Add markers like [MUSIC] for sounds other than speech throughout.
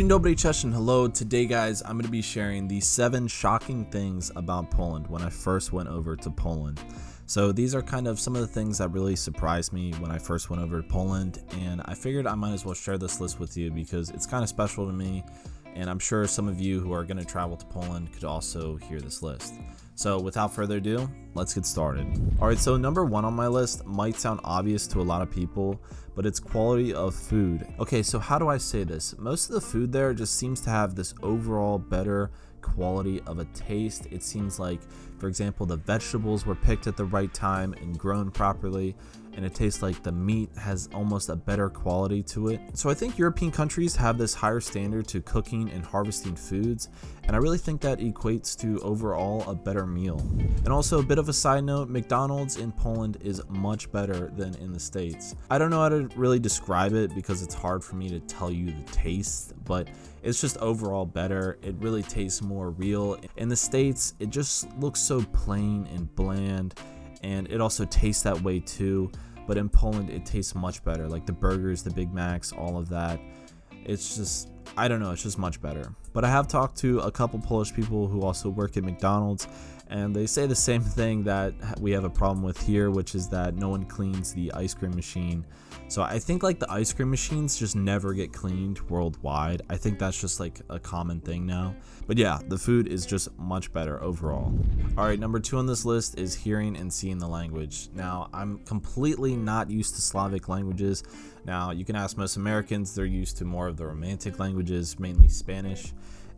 Dzień dobry, and hello. Today, guys, I'm going to be sharing the seven shocking things about Poland when I first went over to Poland. So these are kind of some of the things that really surprised me when I first went over to Poland, and I figured I might as well share this list with you because it's kind of special to me, and I'm sure some of you who are going to travel to Poland could also hear this list. So without further ado, let's get started. Alright, so number one on my list might sound obvious to a lot of people, but it's quality of food. Okay, so how do I say this? Most of the food there just seems to have this overall better quality of a taste. It seems like, for example, the vegetables were picked at the right time and grown properly, and it tastes like the meat has almost a better quality to it. So I think European countries have this higher standard to cooking and harvesting foods, and I really think that equates to overall a better meal. And also a bit of a side note, McDonald's in Poland is much better than in the States. I don't know how to really describe it because it's hard for me to tell you the taste, but it's just overall better. It really tastes more real. In the States, it just looks so plain and bland and it also tastes that way too. But in Poland, it tastes much better. Like the burgers, the Big Macs, all of that. It's just, I don't know, it's just much better. But I have talked to a couple Polish people who also work at McDonald's, and they say the same thing that we have a problem with here, which is that no one cleans the ice cream machine. So I think like the ice cream machines just never get cleaned worldwide. I think that's just like a common thing now. But yeah, the food is just much better overall. All right, number two on this list is hearing and seeing the language. Now, I'm completely not used to Slavic languages. Now, you can ask most Americans, they're used to more of the romantic languages, mainly Spanish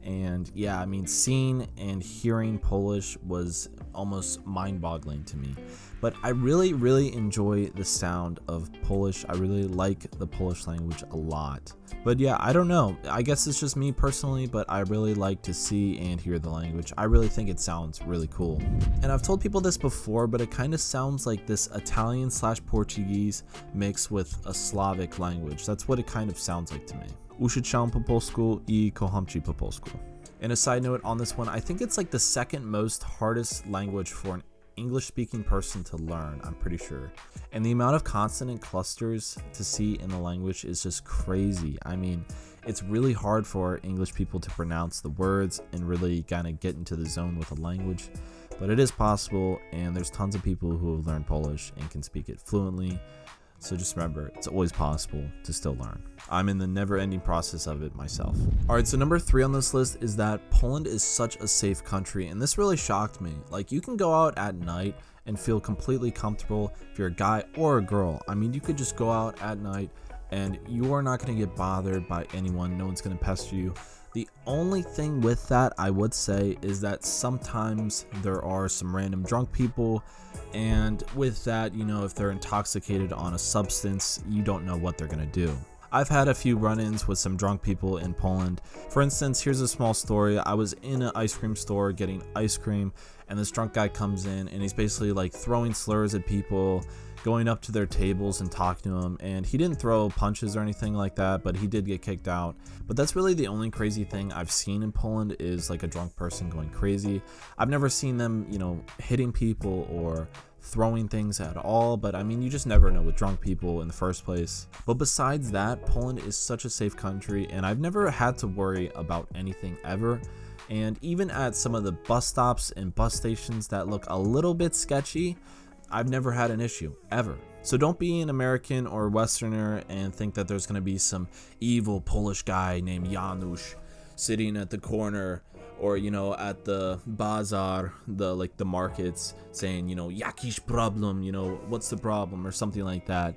and yeah i mean seeing and hearing polish was almost mind-boggling to me. But i really really enjoy the sound of polish. I really like the polish language a lot. But yeah i don't know. I guess it's just me personally but i really like to see and hear the language. I really think it sounds really cool. And i've told people this before but it kind of sounds like this italian slash portuguese mixed with a slavic language. That's what it kind of sounds like to me Uczyć po polsku i kocham ci po polsku. And a side note on this one, I think it's like the second most hardest language for an English speaking person to learn, I'm pretty sure. And the amount of consonant clusters to see in the language is just crazy. I mean, it's really hard for English people to pronounce the words and really kind of get into the zone with the language. But it is possible, and there's tons of people who have learned Polish and can speak it fluently. So just remember, it's always possible to still learn. I'm in the never ending process of it myself. Alright, so number three on this list is that Poland is such a safe country, and this really shocked me. Like, you can go out at night and feel completely comfortable if you're a guy or a girl. I mean, you could just go out at night and you are not going to get bothered by anyone, no one's going to pester you. The only thing with that I would say is that sometimes there are some random drunk people and with that, you know, if they're intoxicated on a substance, you don't know what they're to do. I've had a few run-ins with some drunk people in Poland. For instance, here's a small story. I was in an ice cream store getting ice cream and this drunk guy comes in and he's basically like throwing slurs at people going up to their tables and talking to them and he didn't throw punches or anything like that but he did get kicked out. But that's really the only crazy thing i've seen in poland is like a drunk person going crazy. I've never seen them you know hitting people or throwing things at all but i mean you just never know with drunk people in the first place. But besides that poland is such a safe country and i've never had to worry about anything ever. And even at some of the bus stops and bus stations that look a little bit sketchy I've never had an issue, ever. So don't be an American or Westerner and think that there's going to be some evil Polish guy named Janusz sitting at the corner or you know at the bazaar the like the markets saying you know yakish problem you know what's the problem? or something like that.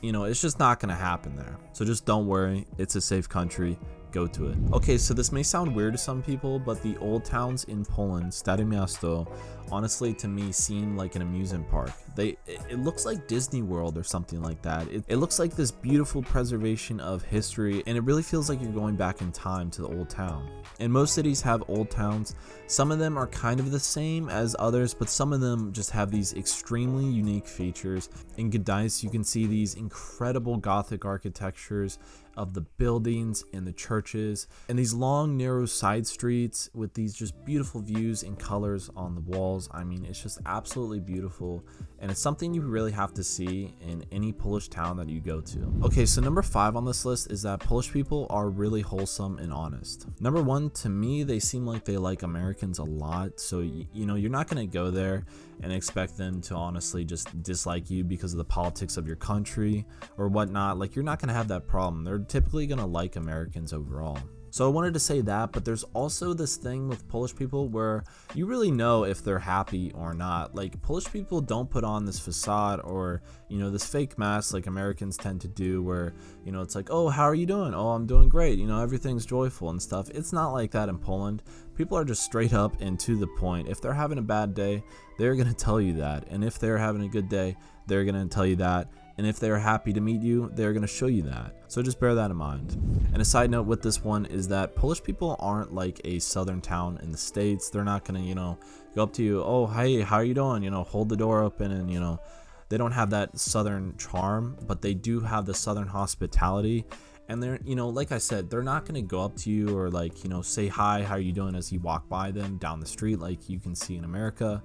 You know it's just not gonna happen there. So just don't worry. It's a safe country go to it. Okay, so this may sound weird to some people, but the old towns in Poland, Stare Miasto, honestly to me seem like an amusement park. They it looks like Disney World or something like that. It, it looks like this beautiful preservation of history and it really feels like you're going back in time to the old town. And most cities have old towns. Some of them are kind of the same as others, but some of them just have these extremely unique features. In Gdańsk, you can see these incredible Gothic architectures of the buildings and the churches and these long narrow side streets with these just beautiful views and colors on the walls. I mean, it's just absolutely beautiful and it's something you really have to see in any Polish town that you go to. Okay, so number five on this list is that Polish people are really wholesome and honest. Number one, to me, they seem like they like Americans a lot. So, you know, you're not going to go there and expect them to honestly just dislike you because of the politics of your country or whatnot. Like, you're not going to have that problem. They're typically going to like Americans overall. So I wanted to say that, but there's also this thing with Polish people where you really know if they're happy or not. Like Polish people don't put on this facade or, you know, this fake mask like Americans tend to do where, you know, it's like, "Oh, how are you doing?" "Oh, I'm doing great." You know, everything's joyful and stuff. It's not like that in Poland. People are just straight up and to the point. If they're having a bad day, they're going to tell you that. And if they're having a good day, they're going to tell you that and if they're happy to meet you, they're going to show you that. So just bear that in mind. And a side note with this one is that Polish people aren't like a southern town in the States. They're not going to, you know, go up to you, oh, hey, how are you doing? You know, hold the door open and, you know, they don't have that southern charm, but they do have the southern hospitality. And they're, you know, like I said, they're not going to go up to you or like, you know, say hi, how are you doing as you walk by them down the street like you can see in America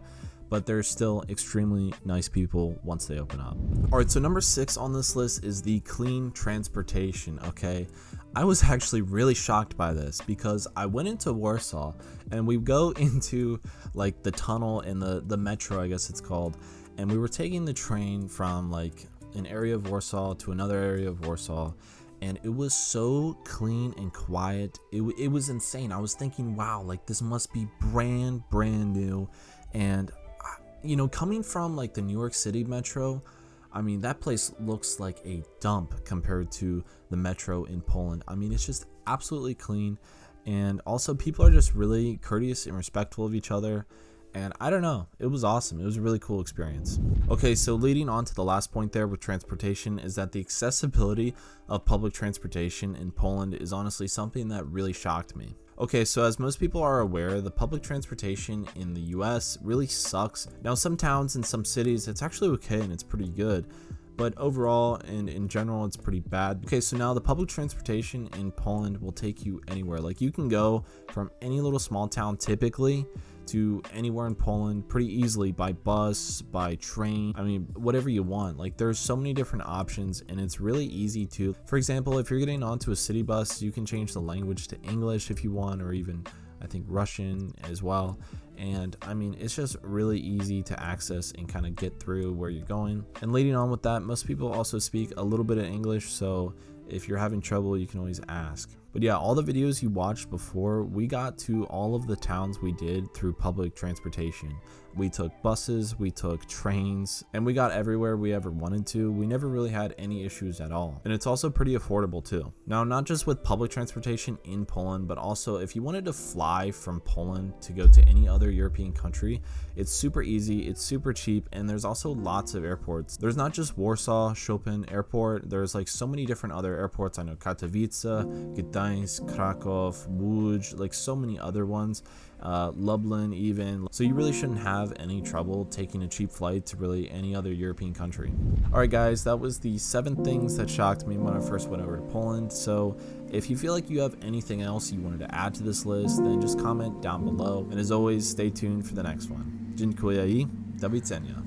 but they're still extremely nice people once they open up. All right, so number six on this list is the clean transportation, okay? I was [LAUGHS] actually really shocked by this because I went into Warsaw and we go [LAUGHS] into like the tunnel in the, the metro, I guess it's called, and we were taking the train from like an area of Warsaw to another area of Warsaw and it was so clean and quiet. It, it was insane. I was thinking, wow, like this must be brand, brand new. And you know, coming from like the New York City metro, I mean, that place looks like a dump compared to the metro in Poland. I mean, it's just absolutely clean. And also, people are just really courteous and respectful of each other. And I don't know, it was awesome. It was a really cool experience. Okay, so leading on to the last point there with transportation is that the accessibility of public transportation in Poland is honestly something that really shocked me. Okay, so as most people are aware, the public transportation in the US really sucks. Now, some towns and some cities, it's actually okay and it's pretty good, but overall and in general, it's pretty bad. Okay, so now the public transportation in Poland will take you anywhere. Like you can go from any little small town typically to anywhere in Poland pretty easily by bus, by train, I mean, whatever you want. Like there's so many different options and it's really easy to, for example, if you're getting onto a city bus, you can change the language to English if you want, or even I think Russian as well. And I mean, it's just really easy to access and kind of get through where you're going. And leading on with that, most people also speak a little bit of English. So if you're having trouble, you can always ask. But yeah, all the videos you watched before, we got to all of the towns we did through public transportation. We took buses, we took trains, and we got everywhere we ever wanted to. We never really had any issues at all. And it's also pretty affordable too. Now, not just with public transportation in Poland, but also if you wanted to fly from Poland to go to any other European country, it's super easy, it's super cheap, and there's also lots of airports. There's not just Warsaw, Chopin Airport, there's like so many different other airports. I know Katowice, Gdańsk, Krakow, Łódź, like so many other ones uh, Lublin even. So you really shouldn't have any trouble taking a cheap flight to really any other European country. Alright guys, that was the seven things that shocked me when I first went over to Poland. So if you feel like you have anything else you wanted to add to this list, then just comment down below. And as always, stay tuned for the next one. Dziękuję i do widzenia.